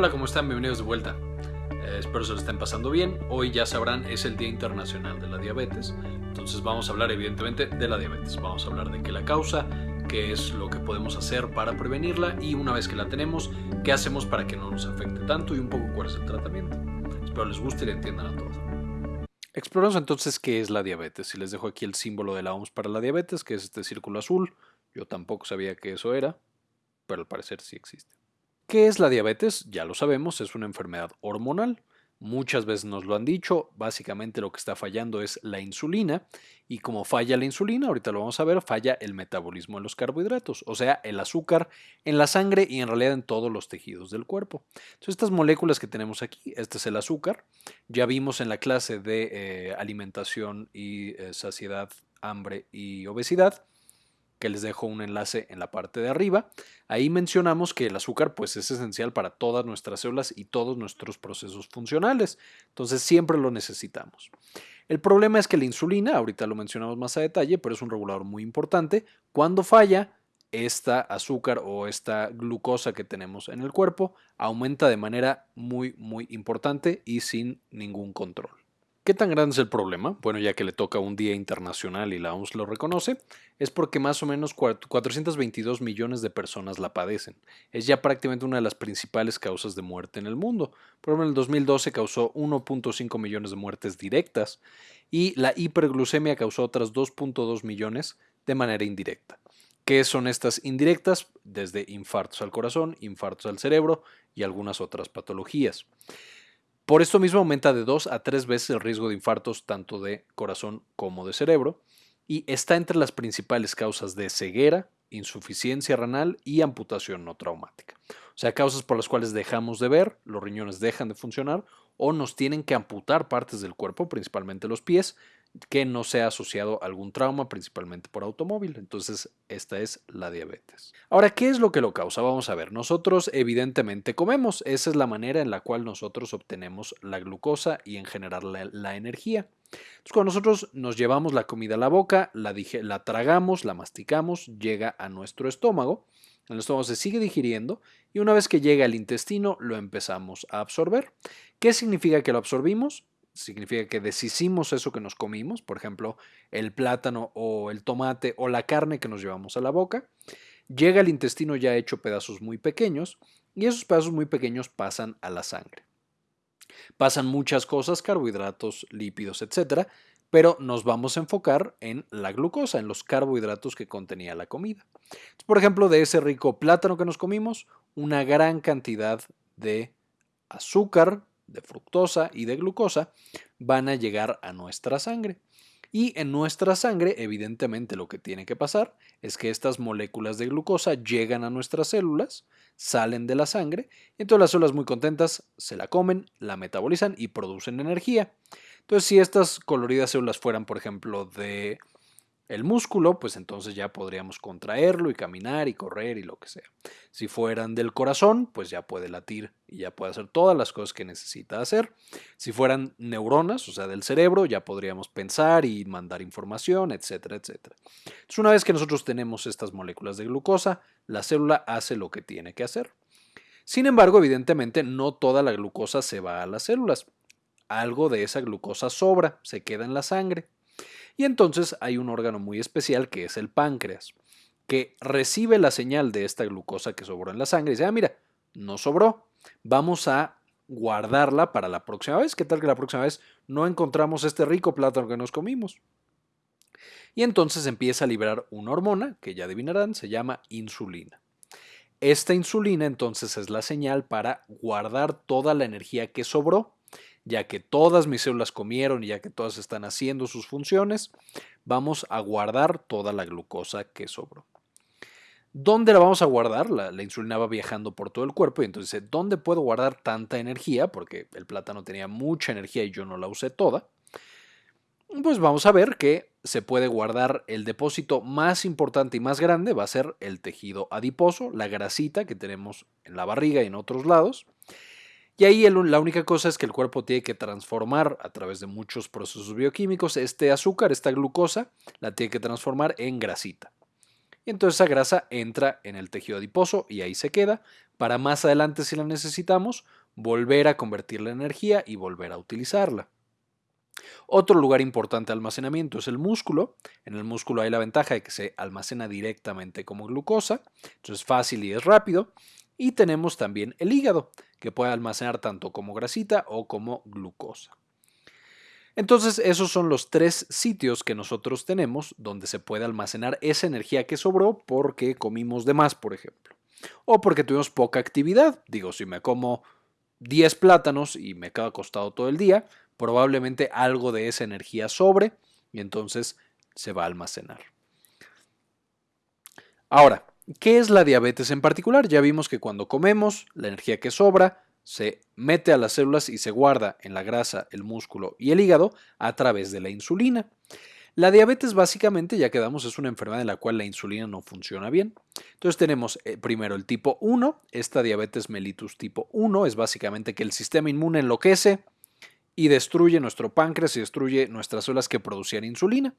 Hola, ¿cómo están? Bienvenidos de vuelta. Eh, espero se lo estén pasando bien. Hoy ya sabrán, es el Día Internacional de la Diabetes. Entonces vamos a hablar evidentemente de la diabetes. Vamos a hablar de qué la causa, qué es lo que podemos hacer para prevenirla y una vez que la tenemos, qué hacemos para que no nos afecte tanto y un poco cuál es el tratamiento. Espero les guste y le entiendan a todos. Exploramos entonces qué es la diabetes y les dejo aquí el símbolo de la OMS para la diabetes, que es este círculo azul. Yo tampoco sabía que eso era, pero al parecer sí existe. ¿Qué es la diabetes? Ya lo sabemos, es una enfermedad hormonal. Muchas veces nos lo han dicho, básicamente lo que está fallando es la insulina y como falla la insulina, ahorita lo vamos a ver, falla el metabolismo de los carbohidratos, o sea, el azúcar en la sangre y en realidad en todos los tejidos del cuerpo. Entonces estas moléculas que tenemos aquí, este es el azúcar, ya vimos en la clase de eh, alimentación y eh, saciedad, hambre y obesidad, que les dejo un enlace en la parte de arriba. Ahí mencionamos que el azúcar pues es esencial para todas nuestras células y todos nuestros procesos funcionales. Entonces siempre lo necesitamos. El problema es que la insulina, ahorita lo mencionamos más a detalle, pero es un regulador muy importante. Cuando falla, esta azúcar o esta glucosa que tenemos en el cuerpo aumenta de manera muy muy importante y sin ningún control. ¿Qué tan grande es el problema? Bueno, ya que le toca un día internacional y la OMS lo reconoce, es porque más o menos 422 millones de personas la padecen. Es ya prácticamente una de las principales causas de muerte en el mundo. Por ejemplo, en el 2012 causó 1.5 millones de muertes directas y la hiperglucemia causó otras 2.2 millones de manera indirecta. ¿Qué son estas indirectas? Desde infartos al corazón, infartos al cerebro y algunas otras patologías. Por esto mismo aumenta de 2 a 3 veces el riesgo de infartos tanto de corazón como de cerebro y está entre las principales causas de ceguera, insuficiencia renal y amputación no traumática. O sea, causas por las cuales dejamos de ver, los riñones dejan de funcionar o nos tienen que amputar partes del cuerpo, principalmente los pies, que no sea asociado a algún trauma, principalmente por automóvil. Entonces, esta es la diabetes. Ahora, ¿qué es lo que lo causa? Vamos a ver. Nosotros evidentemente comemos. Esa es la manera en la cual nosotros obtenemos la glucosa y en general la, energía. Cuando nosotros nos llevamos la comida a la boca, la, la tragamos, la masticamos, llega a nuestro estómago. El estómago se sigue digiriendo y una vez que llega al intestino lo empezamos a absorber. ¿Qué significa que lo absorbimos? Significa que deshicimos eso que nos comimos, por ejemplo, el plátano o el tomate o la carne que nos llevamos a la boca, llega al intestino ya hecho pedazos muy pequeños y esos pedazos muy pequeños pasan a la sangre. Pasan muchas cosas, carbohidratos, lípidos, etcétera, pero nos vamos a enfocar en la glucosa, en los carbohidratos que contenía la comida. Por ejemplo, de ese rico plátano que nos comimos, una gran cantidad de azúcar de fructosa y de glucosa van a llegar a nuestra sangre. Y en nuestra sangre, evidentemente, lo que tiene que pasar es que estas moléculas de glucosa llegan a nuestras células, salen de la sangre, y entonces las células muy contentas se la comen, la metabolizan y producen energía. Entonces, si estas coloridas células fueran, por ejemplo, de el músculo, pues entonces ya podríamos contraerlo y caminar y correr y lo que sea. Si fueran del corazón, pues ya puede latir y ya puede hacer todas las cosas que necesita hacer. Si fueran neuronas, o sea, del cerebro, ya podríamos pensar y mandar información, etcétera, etcétera. Entonces, una vez que nosotros tenemos estas moléculas de glucosa, la célula hace lo que tiene que hacer. Sin embargo, evidentemente, no toda la glucosa se va a las células. Algo de esa glucosa sobra, se queda en la sangre. Y entonces hay un órgano muy especial que es el páncreas, que recibe la señal de esta glucosa que sobró en la sangre y dice, ah, mira, no sobró, vamos a guardarla para la próxima vez. ¿Qué tal que la próxima vez no encontramos este rico plátano que nos comimos? Y entonces empieza a liberar una hormona, que ya adivinarán, se llama insulina. Esta insulina entonces es la señal para guardar toda la energía que sobró ya que todas mis células comieron y ya que todas están haciendo sus funciones, vamos a guardar toda la glucosa que sobró. ¿Dónde la vamos a guardar? La, insulina va viajando por todo el cuerpo y entonces, ¿dónde puedo guardar tanta energía? Porque el plátano tenía mucha energía y yo no la usé toda. Pues vamos a ver que se puede guardar el depósito más importante y más grande, va a ser el tejido adiposo, la grasita que tenemos en la barriga y en otros lados. Y ahí la única cosa es que el cuerpo tiene que transformar a través de muchos procesos bioquímicos este azúcar, esta glucosa, la tiene que transformar en grasita. Y entonces esa grasa entra en el tejido adiposo y ahí se queda para más adelante si la necesitamos volver a convertirla en energía y volver a utilizarla. Otro lugar importante de almacenamiento es el músculo. En el músculo hay la ventaja de que se almacena directamente como glucosa, entonces es fácil y es rápido. Y tenemos también el hígado, que puede almacenar tanto como grasita o como glucosa. Entonces esos son los tres sitios que nosotros tenemos donde se puede almacenar esa energía que sobró porque comimos de más, por ejemplo. O porque tuvimos poca actividad. Digo, si me como 10 plátanos y me quedo acostado todo el día, probablemente algo de esa energía sobre y entonces se va a almacenar. Ahora, ¿qué es la diabetes en particular? Ya vimos que cuando comemos, la energía que sobra se mete a las células y se guarda en la grasa, el músculo y el hígado a través de la insulina. La diabetes básicamente, ya quedamos, es una enfermedad en la cual la insulina no funciona bien. Entonces tenemos eh, primero el tipo 1, esta diabetes mellitus tipo 1 es básicamente que el sistema inmune enloquece y destruye nuestro páncreas y destruye nuestras células que producían insulina.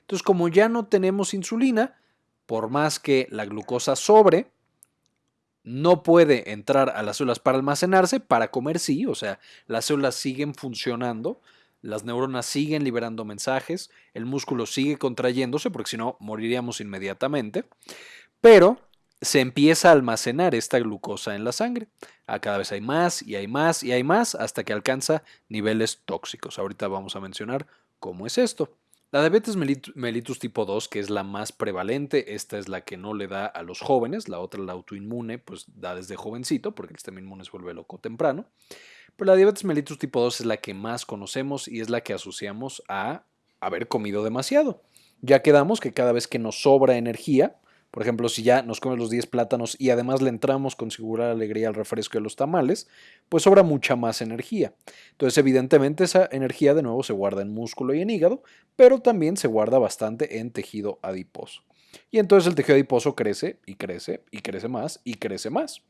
Entonces como ya no tenemos insulina, por más que la glucosa sobre, no puede entrar a las células para almacenarse, para comer sí, o sea, las células siguen funcionando, las neuronas siguen liberando mensajes, el músculo sigue contrayéndose, porque si no, moriríamos inmediatamente, pero se empieza a almacenar esta glucosa en la sangre. A ah, cada vez hay más y hay más y hay más hasta que alcanza niveles tóxicos. Ahorita vamos a mencionar cómo es esto. La diabetes mellitus tipo 2, que es la más prevalente, esta es la que no le da a los jóvenes, la otra, la autoinmune, pues da desde jovencito, porque el sistema inmune se vuelve loco temprano. Pero la diabetes mellitus tipo 2 es la que más conocemos y es la que asociamos a haber comido demasiado. Ya quedamos que cada vez que nos sobra energía, por ejemplo, si ya nos comemos los 10 plátanos y además le entramos con seguridad alegría al refresco de los tamales, pues sobra mucha más energía. Entonces, evidentemente, esa energía de nuevo se guarda en músculo y en hígado, pero también se guarda bastante en tejido adiposo. Y entonces el tejido adiposo crece y crece y crece más y crece más.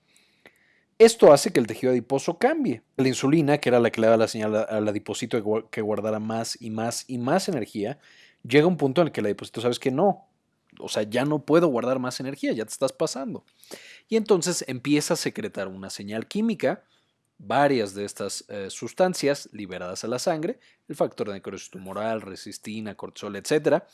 Esto hace que el tejido adiposo cambie. La insulina, que era la que le daba la señal al adiposito que guardara más y más y más energía, llega a un punto en el que el adiposito sabes que no, o sea, ya no puedo guardar más energía, ya te estás pasando. Y entonces empieza a secretar una señal química, varias de estas eh, sustancias liberadas a la sangre, el factor de necrosis tumoral, resistina, cortisol, etc.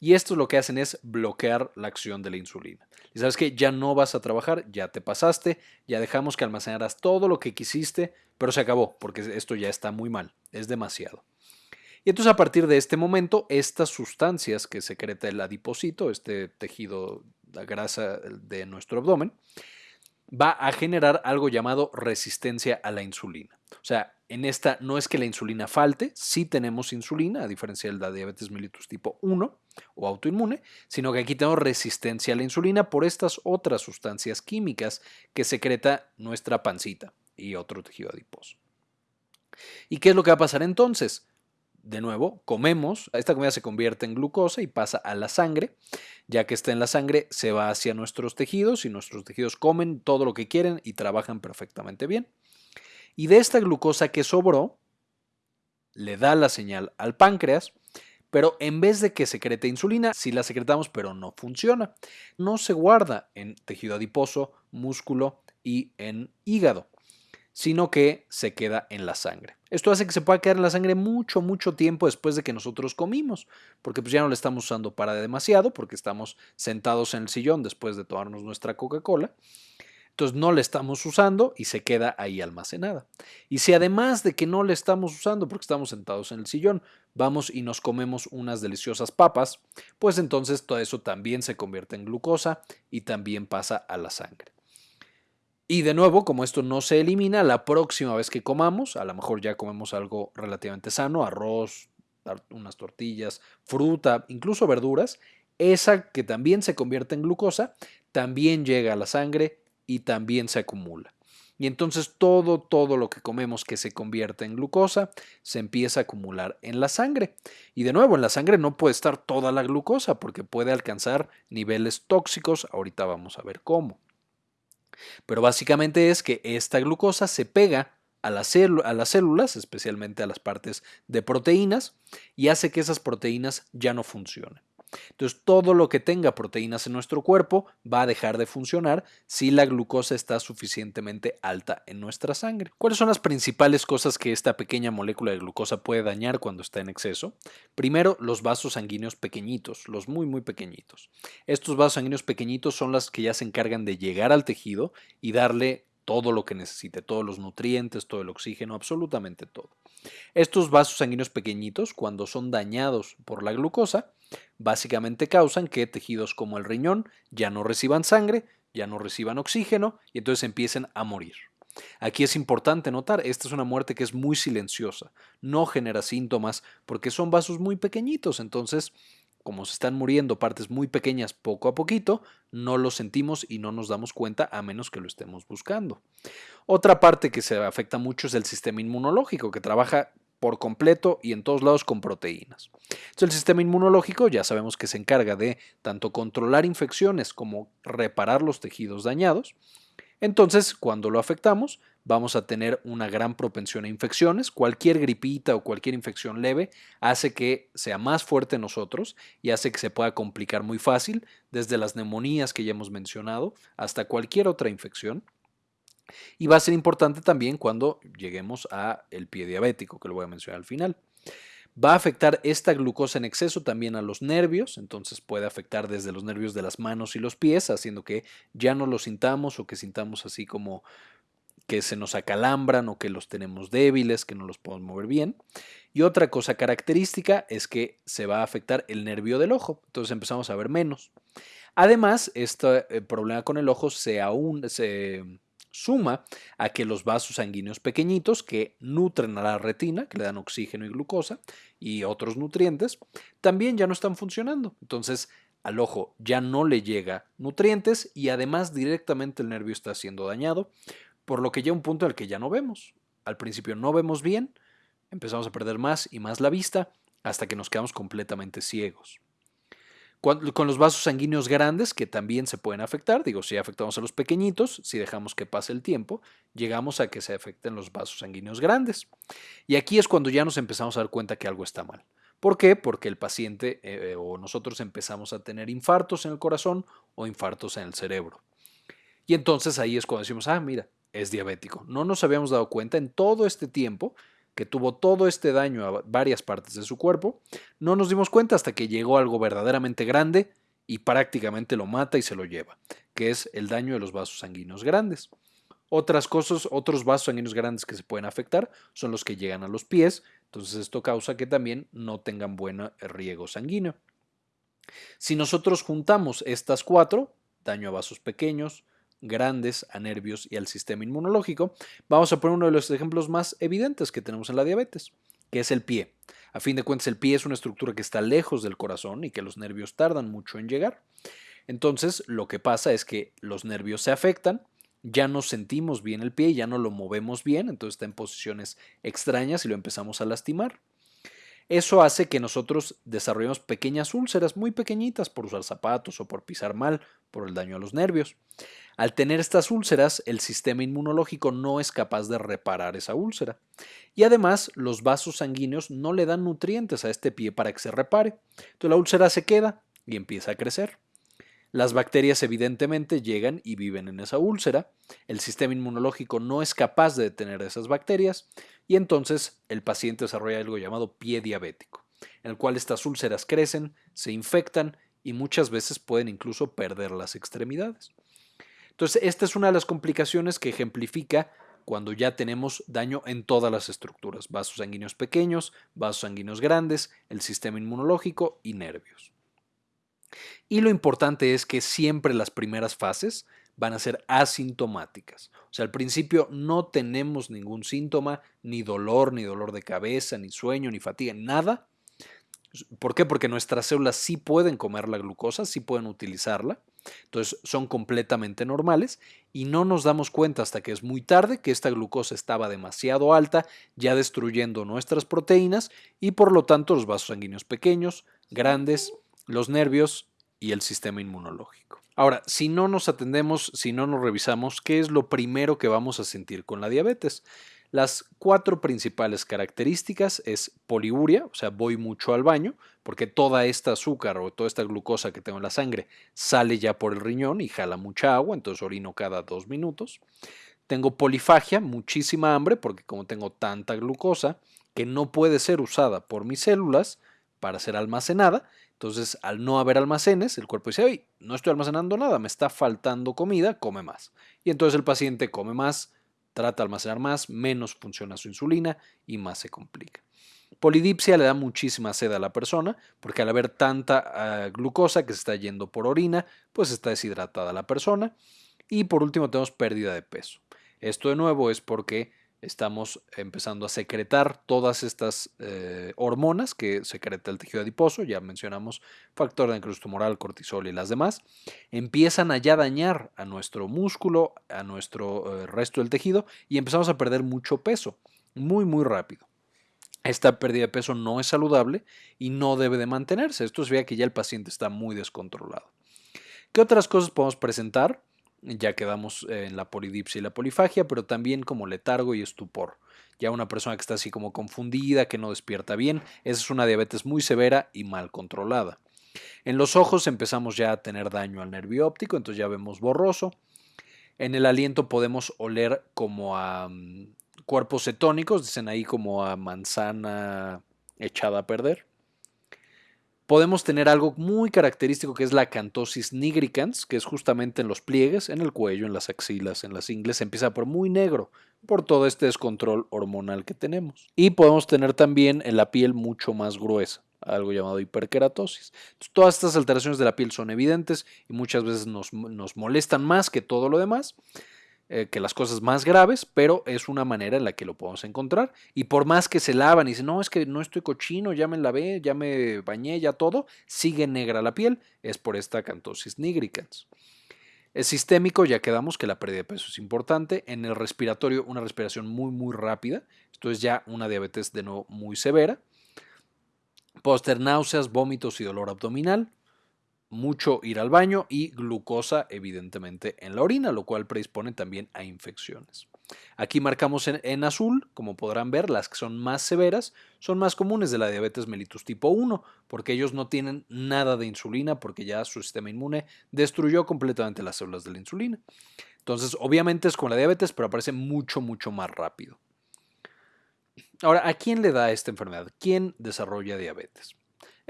Y esto lo que hacen es bloquear la acción de la insulina. Y sabes que ya no vas a trabajar, ya te pasaste, ya dejamos que almacenaras todo lo que quisiste, pero se acabó, porque esto ya está muy mal, es demasiado. Y entonces a partir de este momento, estas sustancias que secreta el adipocito, este tejido, la grasa de nuestro abdomen, va a generar algo llamado resistencia a la insulina. O sea, en esta no es que la insulina falte, sí tenemos insulina, a diferencia de la diabetes mellitus tipo 1 o autoinmune, sino que aquí tenemos resistencia a la insulina por estas otras sustancias químicas que secreta nuestra pancita y otro tejido adiposo. ¿Y qué es lo que va a pasar entonces? De nuevo, comemos, esta comida se convierte en glucosa y pasa a la sangre. Ya que está en la sangre, se va hacia nuestros tejidos y nuestros tejidos comen todo lo que quieren y trabajan perfectamente bien. Y de esta glucosa que sobró, le da la señal al páncreas, pero en vez de que secrete insulina, sí la secretamos, pero no funciona. No se guarda en tejido adiposo, músculo y en hígado sino que se queda en la sangre. Esto hace que se pueda quedar en la sangre mucho, mucho tiempo después de que nosotros comimos, porque pues ya no la estamos usando para demasiado, porque estamos sentados en el sillón después de tomarnos nuestra Coca-Cola. Entonces no la estamos usando y se queda ahí almacenada. Y si además de que no la estamos usando porque estamos sentados en el sillón, vamos y nos comemos unas deliciosas papas, pues entonces todo eso también se convierte en glucosa y también pasa a la sangre. Y de nuevo, como esto no se elimina, la próxima vez que comamos, a lo mejor ya comemos algo relativamente sano, arroz, unas tortillas, fruta, incluso verduras, esa que también se convierte en glucosa, también llega a la sangre y también se acumula. Y entonces todo, todo lo que comemos que se convierte en glucosa se empieza a acumular en la sangre. Y de nuevo, en la sangre no puede estar toda la glucosa porque puede alcanzar niveles tóxicos. Ahorita vamos a ver cómo. Pero básicamente es que esta glucosa se pega a, las células, especialmente a las partes de proteínas, y hace que esas proteínas ya no funcionen. Entonces, todo lo que tenga proteínas en nuestro cuerpo va a dejar de funcionar si la glucosa está suficientemente alta en nuestra sangre. ¿Cuáles son las principales cosas que esta pequeña molécula de glucosa puede dañar cuando está en exceso? Primero, los vasos sanguíneos pequeñitos, los muy, muy pequeñitos. Estos vasos sanguíneos pequeñitos son las que ya se encargan de llegar al tejido y darle todo lo que necesite, todos los nutrientes, todo el oxígeno, absolutamente todo. Estos vasos sanguíneos pequeñitos, cuando son dañados por la glucosa, básicamente causan que tejidos como el riñón ya no reciban sangre, ya no reciban oxígeno y entonces empiecen a morir. Aquí es importante notar, esta es una muerte que es muy silenciosa, no genera síntomas porque son vasos muy pequeñitos, entonces como se están muriendo partes muy pequeñas poco a poquito, no lo sentimos y no nos damos cuenta a menos que lo estemos buscando. Otra parte que se afecta mucho es el sistema inmunológico, que trabaja por completo y en todos lados con proteínas. El sistema inmunológico ya sabemos que se encarga de tanto controlar infecciones como reparar los tejidos dañados. Entonces, cuando lo afectamos, vamos a tener una gran propensión a infecciones. Cualquier gripita o cualquier infección leve hace que sea más fuerte nosotros y hace que se pueda complicar muy fácil, desde las neumonías que ya hemos mencionado hasta cualquier otra infección. Y va a ser importante también cuando lleguemos a el pie diabético, que lo voy a mencionar al final. Va a afectar esta glucosa en exceso también a los nervios, entonces puede afectar desde los nervios de las manos y los pies, haciendo que ya no lo sintamos o que sintamos así como que se nos acalambran o que los tenemos débiles, que no los podemos mover bien. Y otra cosa característica es que se va a afectar el nervio del ojo, entonces empezamos a ver menos. Además, este eh, problema con el ojo se, aún, se suma a que los vasos sanguíneos pequeñitos que nutren a la retina, que le dan oxígeno y glucosa y otros nutrientes, también ya no están funcionando. Entonces, al ojo ya no le llega nutrientes y además directamente el nervio está siendo dañado, por lo que llega un punto el que ya no vemos. Al principio no vemos bien, empezamos a perder más y más la vista hasta que nos quedamos completamente ciegos. Con los vasos sanguíneos grandes, que también se pueden afectar, digo, si afectamos a los pequeñitos, si dejamos que pase el tiempo, llegamos a que se afecten los vasos sanguíneos grandes. Y aquí es cuando ya nos empezamos a dar cuenta que algo está mal. ¿Por qué? Porque el paciente eh, o nosotros empezamos a tener infartos en el corazón o infartos en el cerebro. Y entonces ahí es cuando decimos, ah, mira, es diabético. No nos habíamos dado cuenta en todo este tiempo que tuvo todo este daño a varias partes de su cuerpo, no nos dimos cuenta hasta que llegó algo verdaderamente grande y prácticamente lo mata y se lo lleva, que es el daño de los vasos sanguíneos grandes. Otras cosas, otros vasos sanguíneos grandes que se pueden afectar son los que llegan a los pies, entonces esto causa que también no tengan buen riego sanguíneo. Si nosotros juntamos estas cuatro, daño a vasos pequeños, grandes a nervios y al sistema inmunológico, vamos a poner uno de los ejemplos más evidentes que tenemos en la diabetes, que es el pie. A fin de cuentas, el pie es una estructura que está lejos del corazón y que los nervios tardan mucho en llegar. Entonces, lo que pasa es que los nervios se afectan, ya no sentimos bien el pie, ya no lo movemos bien, entonces está en posiciones extrañas y lo empezamos a lastimar. Eso hace que nosotros desarrollemos pequeñas úlceras muy pequeñitas por usar zapatos o por pisar mal, por el daño a los nervios. Al tener estas úlceras, el sistema inmunológico no es capaz de reparar esa úlcera. Y además, los vasos sanguíneos no le dan nutrientes a este pie para que se repare. Entonces la úlcera se queda y empieza a crecer. Las bacterias evidentemente llegan y viven en esa úlcera. El sistema inmunológico no es capaz de detener esas bacterias y entonces el paciente desarrolla algo llamado pie diabético, en el cual estas úlceras crecen, se infectan y muchas veces pueden incluso perder las extremidades. Entonces, esta es una de las complicaciones que ejemplifica cuando ya tenemos daño en todas las estructuras, vasos sanguíneos pequeños, vasos sanguíneos grandes, el sistema inmunológico y nervios. Y lo importante es que siempre las primeras fases van a ser asintomáticas. O sea, al principio no tenemos ningún síntoma, ni dolor, ni dolor de cabeza, ni sueño, ni fatiga, nada. ¿Por qué? Porque nuestras células sí pueden comer la glucosa, sí pueden utilizarla. Entonces son completamente normales y no nos damos cuenta hasta que es muy tarde que esta glucosa estaba demasiado alta, ya destruyendo nuestras proteínas y por lo tanto los vasos sanguíneos pequeños, grandes, los nervios y el sistema inmunológico. Ahora, si no nos atendemos, si no nos revisamos, ¿qué es lo primero que vamos a sentir con la diabetes? Las cuatro principales características es poliuria, o sea, voy mucho al baño, porque toda esta azúcar o toda esta glucosa que tengo en la sangre sale ya por el riñón y jala mucha agua, entonces orino cada dos minutos. Tengo polifagia, muchísima hambre, porque como tengo tanta glucosa que no puede ser usada por mis células para ser almacenada, entonces al no haber almacenes, el cuerpo dice, no estoy almacenando nada, me está faltando comida, come más. Y entonces el paciente come más, trata de almacenar más, menos funciona su insulina y más se complica. Polidipsia le da muchísima sed a la persona porque al haber tanta ah, glucosa que se está yendo por orina, pues está deshidratada la persona. Y por último tenemos pérdida de peso. Esto de nuevo es porque estamos empezando a secretar todas estas eh, hormonas que secreta el tejido adiposo, ya mencionamos factor de necrosis tumoral, cortisol y las demás, empiezan a ya dañar a nuestro músculo, a nuestro eh, resto del tejido y empezamos a perder mucho peso, muy muy rápido. Esta pérdida de peso no es saludable y no debe de mantenerse. Esto vea que ya el paciente está muy descontrolado. ¿Qué otras cosas podemos presentar? Ya quedamos en la polidipsia y la polifagia, pero también como letargo y estupor. Ya una persona que está así como confundida, que no despierta bien, esa es una diabetes muy severa y mal controlada. En los ojos empezamos ya a tener daño al nervio óptico, entonces ya vemos borroso. En el aliento podemos oler como a mm, cuerpos cetónicos, dicen ahí como a manzana echada a perder podemos tener algo muy característico que es la cantosis nigricans, que es justamente en los pliegues, en el cuello, en las axilas, en las ingles, empieza por muy negro por todo este descontrol hormonal que tenemos. Y podemos tener también en la piel mucho más gruesa, algo llamado hiperkeratosis. todas estas alteraciones de la piel son evidentes y muchas veces nos, nos molestan más que todo lo demás. Eh, que las cosas más graves, pero es una manera en la que lo podemos encontrar. Y por más que se lavan y dicen, no, es que no estoy cochino, ya me lavé, ya me bañé, ya todo, sigue negra la piel, es por esta cantosis nigricans. Es sistémico, ya quedamos que la pérdida de peso es importante. En el respiratorio, una respiración muy, muy rápida. Esto es ya una diabetes de nuevo muy severa. Póster náuseas, vómitos y dolor abdominal mucho ir al baño y glucosa evidentemente en la orina, lo cual predispone también a infecciones. Aquí marcamos en, azul, como podrán ver, las que son más severas son más comunes de la diabetes mellitus tipo 1, porque ellos no tienen nada de insulina, porque ya su sistema inmune destruyó completamente las células de la insulina. Entonces, obviamente es con la diabetes, pero aparece mucho, mucho más rápido. Ahora, ¿a quién le da esta enfermedad? ¿Quién desarrolla diabetes?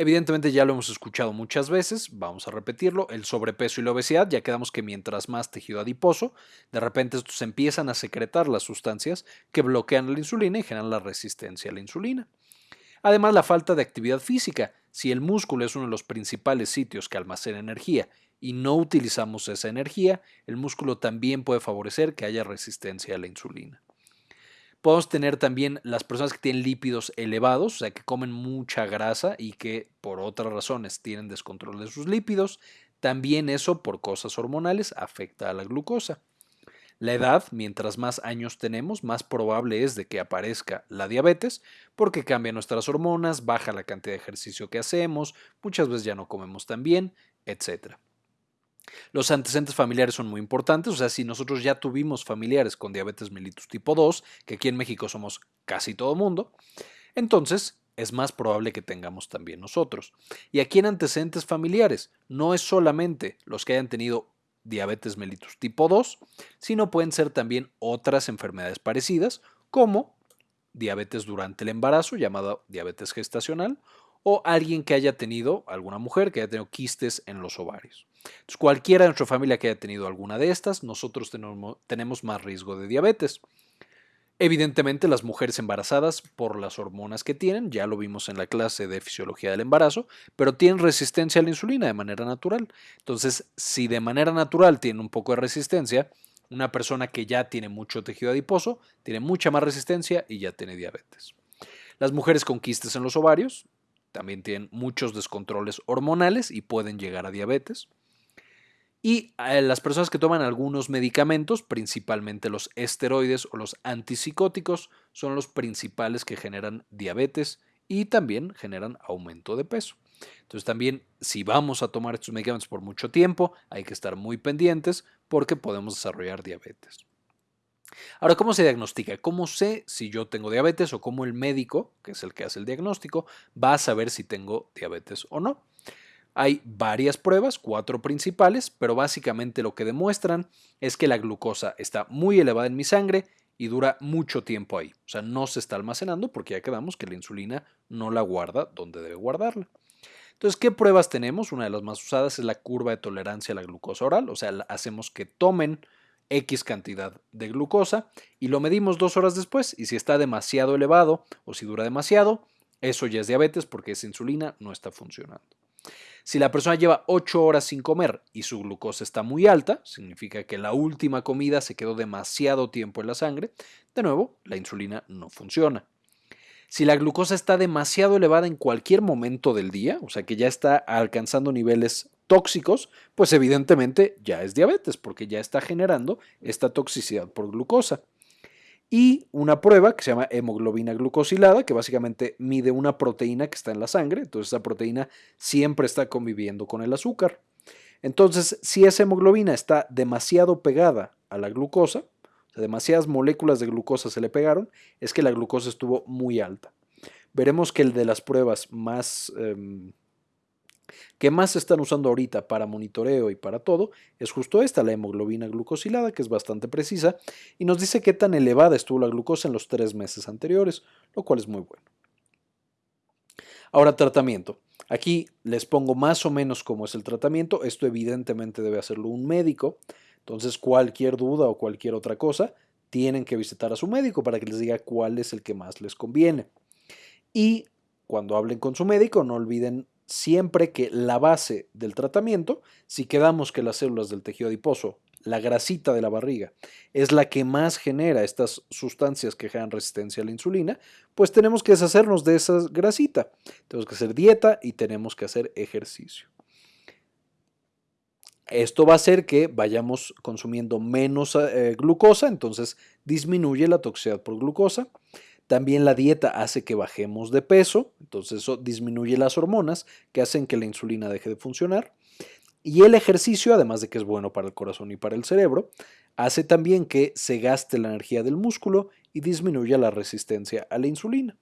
Evidentemente ya lo hemos escuchado muchas veces, vamos a repetirlo, el sobrepeso y la obesidad, ya quedamos que mientras más tejido adiposo, de repente estos empiezan a secretar las sustancias que bloquean la insulina y generan la resistencia a la insulina. Además, la falta de actividad física. Si el músculo es uno de los principales sitios que almacena energía y no utilizamos esa energía, el músculo también puede favorecer que haya resistencia a la insulina. Podemos tener también las personas que tienen lípidos elevados, o sea, que comen mucha grasa y que por otras razones tienen descontrol de sus lípidos. También eso por cosas hormonales afecta a la glucosa. La edad, mientras más años tenemos, más probable es de que aparezca la diabetes, porque cambia nuestras hormonas, baja la cantidad de ejercicio que hacemos, muchas veces ya no comemos tan bien, etc. Los antecedentes familiares son muy importantes, o sea, si nosotros ya tuvimos familiares con diabetes mellitus tipo 2, que aquí en México somos casi todo mundo, entonces es más probable que tengamos también nosotros. Y aquí en antecedentes familiares, no es solamente los que hayan tenido diabetes mellitus tipo 2, sino pueden ser también otras enfermedades parecidas, como diabetes durante el embarazo, llamada diabetes gestacional, o alguien que haya tenido, alguna mujer que haya tenido quistes en los ovarios. Entonces, cualquiera de nuestra familia que haya tenido alguna de estas, nosotros tenemos, más riesgo de diabetes. Evidentemente, las mujeres embarazadas, por las hormonas que tienen, ya lo vimos en la clase de fisiología del embarazo, pero tienen resistencia a la insulina de manera natural. Entonces, si de manera natural tienen un poco de resistencia, una persona que ya tiene mucho tejido adiposo tiene mucha más resistencia y ya tiene diabetes. Las mujeres con quistes en los ovarios también tienen muchos descontroles hormonales y pueden llegar a diabetes. Y eh, las personas que toman algunos medicamentos, principalmente los esteroides o los antipsicóticos, son los principales que generan diabetes y también generan aumento de peso. Entonces también si vamos a tomar estos medicamentos por mucho tiempo, hay que estar muy pendientes porque podemos desarrollar diabetes. Ahora, ¿cómo se diagnostica? ¿Cómo sé si yo tengo diabetes o cómo el médico, que es el que hace el diagnóstico, va a saber si tengo diabetes o no? Hay varias pruebas, cuatro principales, pero básicamente lo que demuestran es que la glucosa está muy elevada en mi sangre y dura mucho tiempo ahí. O sea, no se está almacenando porque ya quedamos que la insulina no la guarda donde debe guardarla. Entonces, ¿qué pruebas tenemos? Una de las más usadas es la curva de tolerancia a la glucosa oral, o sea, hacemos que tomen X cantidad de glucosa y lo medimos dos horas después y si está demasiado elevado o si dura demasiado, eso ya es diabetes porque esa insulina no está funcionando. Si la persona lleva 8 horas sin comer y su glucosa está muy alta, significa que la última comida se quedó demasiado tiempo en la sangre, de nuevo, la insulina no funciona. Si la glucosa está demasiado elevada en cualquier momento del día, o sea que ya está alcanzando niveles tóxicos, pues evidentemente ya es diabetes porque ya está generando esta toxicidad por glucosa. Y una prueba que se llama hemoglobina glucosilada, que básicamente mide una proteína que está en la sangre, entonces esa proteína siempre está conviviendo con el azúcar. Entonces, si esa hemoglobina está demasiado pegada a la glucosa, o sea, demasiadas moléculas de glucosa se le pegaron, es que la glucosa estuvo muy alta. Veremos que el de las pruebas más em, que más se están usando ahorita para monitoreo y para todo es justo esta, la hemoglobina glucosilada, que es bastante precisa y nos dice qué tan elevada estuvo la glucosa en los tres meses anteriores, lo cual es muy bueno. Ahora, tratamiento. Aquí les pongo más o menos cómo es el tratamiento. Esto evidentemente debe hacerlo un médico. Entonces, cualquier duda o cualquier otra cosa, tienen que visitar a su médico para que les diga cuál es el que más les conviene. Y cuando hablen con su médico, no olviden siempre que la base del tratamiento, si quedamos que las células del tejido adiposo, la grasita de la barriga, es la que más genera estas sustancias que generan resistencia a la insulina, pues tenemos que deshacernos de esa grasita. Tenemos que hacer dieta y tenemos que hacer ejercicio. Esto va a hacer que vayamos consumiendo menos eh, glucosa, entonces disminuye la toxicidad por glucosa. También la dieta hace que bajemos de peso, entonces eso disminuye las hormonas que hacen que la insulina deje de funcionar. Y el ejercicio, además de que es bueno para el corazón y para el cerebro, hace también que se gaste la energía del músculo y disminuya la resistencia a la insulina.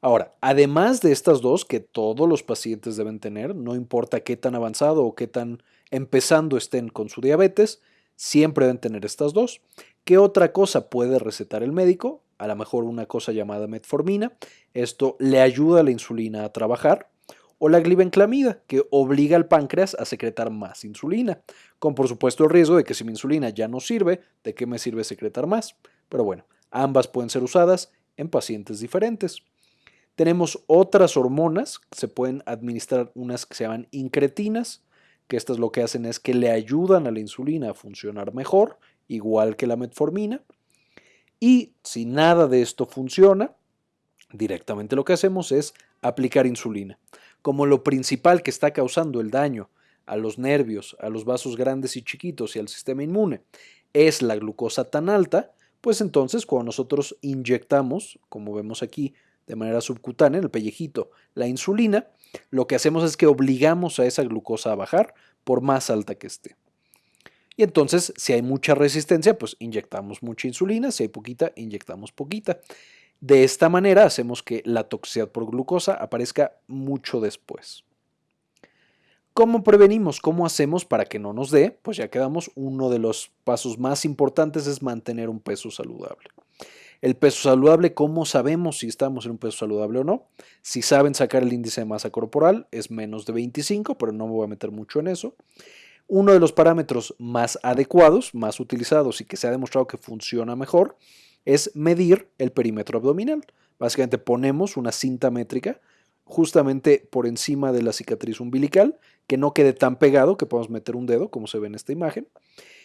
Ahora, además de estas dos que todos los pacientes deben tener, no importa qué tan avanzado o qué tan empezando estén con su diabetes, siempre deben tener estas dos. ¿Qué otra cosa puede recetar el médico? A lo mejor una cosa llamada metformina. Esto le ayuda a la insulina a trabajar. O la glibenclamida, que obliga al páncreas a secretar más insulina, con por supuesto el riesgo de que si mi insulina ya no sirve, ¿de qué me sirve secretar más? Pero bueno, ambas pueden ser usadas en pacientes diferentes. Tenemos otras hormonas, se pueden administrar unas que se llaman incretinas, que estas lo que hacen es que le ayudan a la insulina a funcionar mejor, igual que la metformina. Y si nada de esto funciona, directamente lo que hacemos es aplicar insulina. Como lo principal que está causando el daño a los nervios, a los vasos grandes y chiquitos y al sistema inmune es la glucosa tan alta, pues entonces cuando nosotros inyectamos, como vemos aquí de manera subcutánea en el pellejito, la insulina, lo que hacemos es que obligamos a esa glucosa a bajar por más alta que esté. Y entonces, si hay mucha resistencia, pues inyectamos mucha insulina, si hay poquita, inyectamos poquita. De esta manera hacemos que la toxicidad por glucosa aparezca mucho después. ¿Cómo prevenimos? ¿Cómo hacemos para que no nos dé? Pues ya quedamos, uno de los pasos más importantes es mantener un peso saludable. El peso saludable, ¿cómo sabemos si estamos en un peso saludable o no? Si saben sacar el índice de masa corporal, es menos de 25, pero no me voy a meter mucho en eso. Uno de los parámetros más adecuados, más utilizados y que se ha demostrado que funciona mejor es medir el perímetro abdominal. Básicamente ponemos una cinta métrica justamente por encima de la cicatriz umbilical, que no quede tan pegado que podamos meter un dedo, como se ve en esta imagen.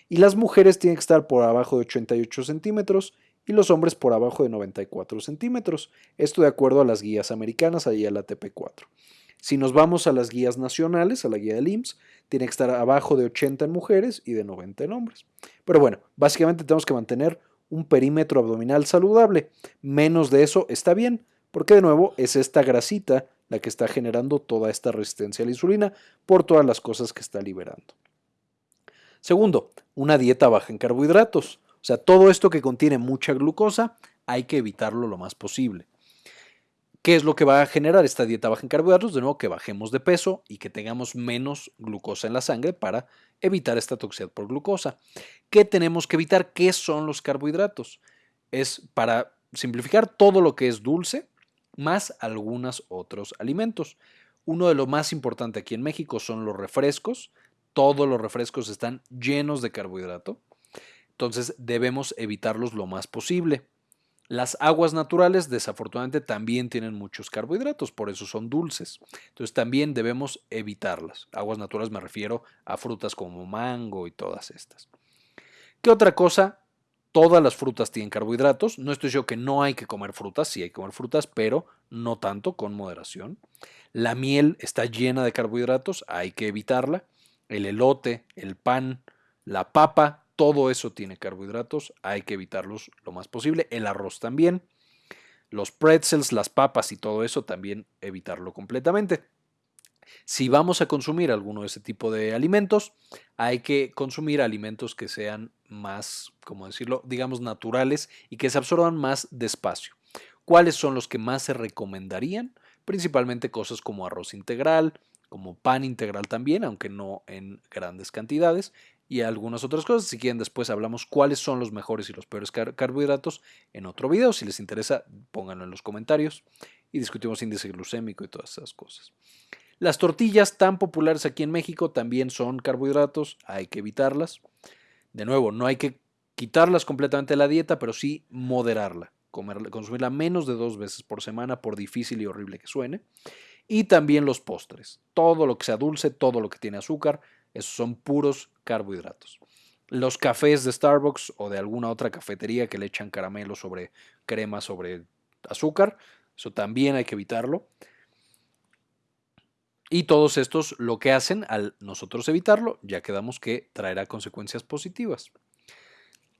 Y las mujeres tienen que estar por abajo de 88 centímetros y los hombres por abajo de 94 centímetros. Esto de acuerdo a las guías americanas, ahí a la TP4. Si nos vamos a las guías nacionales, a la guía del IMSS, tiene que estar abajo de 80 en mujeres y de 90 en hombres. Pero bueno, básicamente tenemos que mantener un perímetro abdominal saludable. Menos de eso está bien, porque de nuevo es esta grasita la que está generando toda esta resistencia a la insulina por todas las cosas que está liberando. Segundo, una dieta baja en carbohidratos. O sea, todo esto que contiene mucha glucosa hay que evitarlo lo más posible. ¿Qué es lo que va a generar esta dieta baja en carbohidratos? De nuevo, que bajemos de peso y que tengamos menos glucosa en la sangre para evitar esta toxicidad por glucosa. ¿Qué tenemos que evitar? ¿Qué son los carbohidratos? Es para simplificar todo lo que es dulce, más algunos otros alimentos. Uno de los más importantes aquí en México son los refrescos. Todos los refrescos están llenos de carbohidrato. Entonces debemos evitarlos lo más posible. Las aguas naturales desafortunadamente también tienen muchos carbohidratos, por eso son dulces. Entonces también debemos evitarlas. Aguas naturales me refiero a frutas como mango y todas estas. ¿Qué otra cosa? Todas las frutas tienen carbohidratos. No estoy diciendo que no hay que comer frutas, sí hay que comer frutas, pero no tanto, con moderación. La miel está llena de carbohidratos, hay que evitarla. El elote, el pan, la papa todo eso tiene carbohidratos, hay que evitarlos lo más posible. El arroz también. Los pretzels, las papas y todo eso también evitarlo completamente. Si vamos a consumir alguno de ese tipo de alimentos, hay que consumir alimentos que sean más, como decirlo, digamos naturales y que se absorban más despacio. ¿Cuáles son los que más se recomendarían? Principalmente cosas como arroz integral, como pan integral también, aunque no en grandes cantidades, y algunas otras cosas. Si quieren, después hablamos cuáles son los mejores y los peores carbohidratos en otro video. Si les interesa, pónganlo en los comentarios y discutimos índice glucémico y todas esas cosas. Las tortillas tan populares aquí en México también son carbohidratos, hay que evitarlas. De nuevo, no hay que quitarlas completamente de la dieta, pero sí moderarla, consumirla menos de dos veces por semana, por difícil y horrible que suene. Y también los postres, todo lo que sea dulce, todo lo que tiene azúcar, esos son puros carbohidratos. Los cafés de Starbucks o de alguna otra cafetería que le echan caramelo sobre crema sobre azúcar, eso también hay que evitarlo. Y todos estos lo que hacen al nosotros evitarlo, ya quedamos que traerá consecuencias positivas.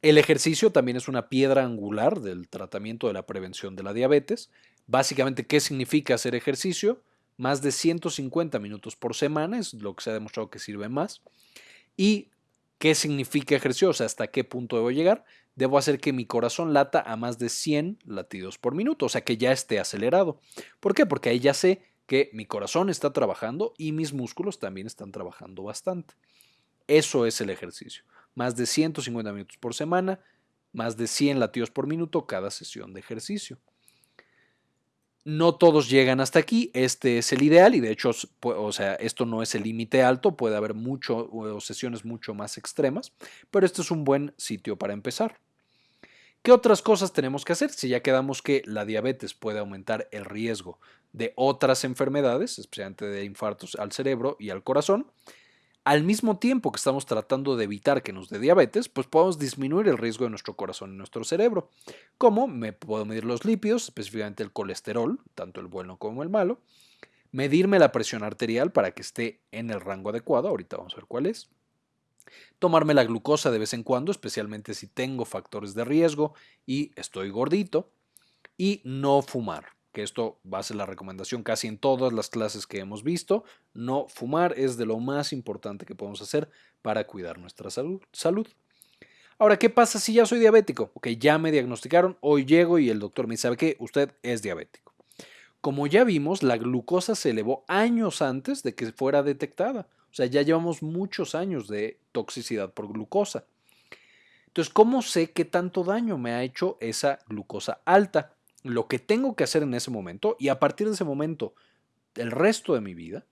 El ejercicio también es una piedra angular del tratamiento de la prevención de la diabetes. Básicamente, ¿qué significa hacer ejercicio? más de 150 minutos por semana, es lo que se ha demostrado que sirve más. ¿Y qué significa ejercicio? O sea, hasta qué punto debo llegar. Debo hacer que mi corazón lata a más de 100 latidos por minuto, o sea, que ya esté acelerado. ¿Por qué? Porque ahí ya sé que mi corazón está trabajando y mis músculos también están trabajando bastante. Eso es el ejercicio. Más de 150 minutos por semana, más de 100 latidos por minuto cada sesión de ejercicio. No todos llegan hasta aquí, este es el ideal y de hecho, o sea, esto no es el límite alto, puede haber mucho, sesiones mucho más extremas, pero este es un buen sitio para empezar. ¿Qué otras cosas tenemos que hacer? Si ya quedamos que la diabetes puede aumentar el riesgo de otras enfermedades, especialmente de infartos al cerebro y al corazón, al mismo tiempo que estamos tratando de evitar que nos dé diabetes, pues podemos disminuir el riesgo de nuestro corazón y nuestro cerebro. ¿Cómo? Me puedo medir los lípidos, específicamente el colesterol, tanto el bueno como el malo, medirme la presión arterial para que esté en el rango adecuado, ahorita vamos a ver cuál es, tomarme la glucosa de vez en cuando, especialmente si tengo factores de riesgo y estoy gordito, y no fumar que esto va a ser la recomendación casi en todas las clases que hemos visto, no fumar es de lo más importante que podemos hacer para cuidar nuestra salud. Ahora, ¿qué pasa si ya soy diabético? Ok, ya me diagnosticaron, hoy llego y el doctor me sabe que usted es diabético. Como ya vimos, la glucosa se elevó años antes de que fuera detectada. O sea, ya llevamos muchos años de toxicidad por glucosa. Entonces, ¿cómo sé qué tanto daño me ha hecho esa glucosa alta? Lo que tengo que hacer en ese momento y a partir de ese momento, el resto de mi vida,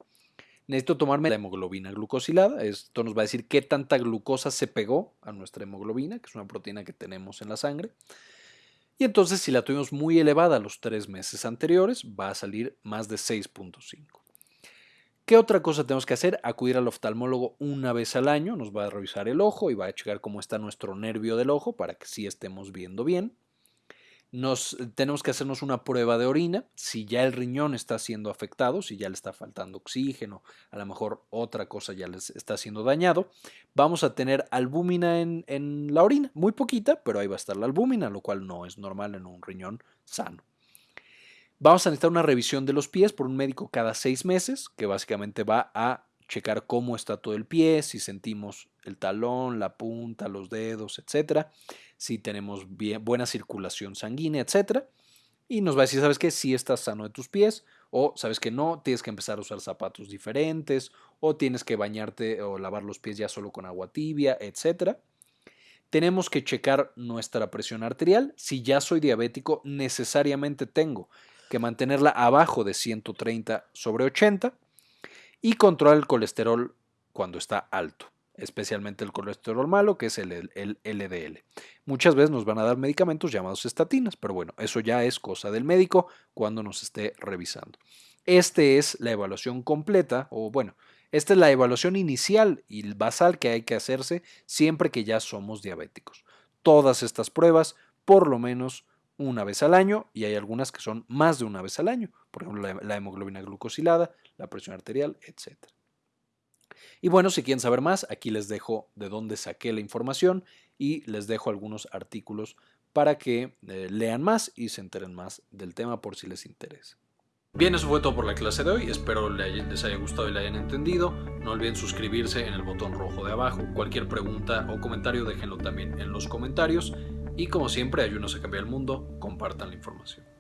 necesito tomarme la hemoglobina glucosilada. Esto nos va a decir qué tanta glucosa se pegó a nuestra hemoglobina, que es una proteína que tenemos en la sangre. Y entonces, si la tuvimos muy elevada los tres meses anteriores, va a salir más de 6.5. ¿Qué otra cosa tenemos que hacer? Acudir al oftalmólogo una vez al año, nos va a revisar el ojo y va a checar cómo está nuestro nervio del ojo para que sí estemos viendo bien nos tenemos que hacernos una prueba de orina, si ya el riñón está siendo afectado, si ya le está faltando oxígeno, a lo mejor otra cosa ya les está siendo dañado, vamos a tener albúmina en, en la orina, muy poquita, pero ahí va a estar la albúmina, lo cual no es normal en un riñón sano. Vamos a necesitar una revisión de los pies por un médico cada seis meses, que básicamente va a checar cómo está todo el pie, si sentimos el talón, la punta, los dedos, etcétera, si tenemos buena circulación sanguínea, etcétera. Y nos va a decir, ¿sabes qué? Si estás sano de tus pies, o sabes que no, tienes que empezar a usar zapatos diferentes, o tienes que bañarte o lavar los pies ya solo con agua tibia, etcétera. Tenemos que checar nuestra presión arterial. Si ya soy diabético, necesariamente tengo que mantenerla abajo de 130 sobre 80 y controlar el colesterol cuando está alto, especialmente el colesterol malo, que es el, LDL. Muchas veces nos van a dar medicamentos llamados estatinas, pero bueno, eso ya es cosa del médico cuando nos esté revisando. Esta es la evaluación completa, o bueno, esta es la evaluación inicial y basal que hay que hacerse siempre que ya somos diabéticos. Todas estas pruebas, por lo menos una vez al año y hay algunas que son más de una vez al año, por ejemplo la, hemoglobina glucosilada, la presión arterial, etc. Y bueno, si quieren saber más, aquí les dejo de dónde saqué la información y les dejo algunos artículos para que eh, lean más y se enteren más del tema por si les interesa. Bien, eso fue todo por la clase de hoy, espero les haya gustado y la hayan entendido. No olviden suscribirse en el botón rojo de abajo. Cualquier pregunta o comentario déjenlo también en los comentarios. Y como siempre, ayúdenos a cambiar el mundo, compartan la información.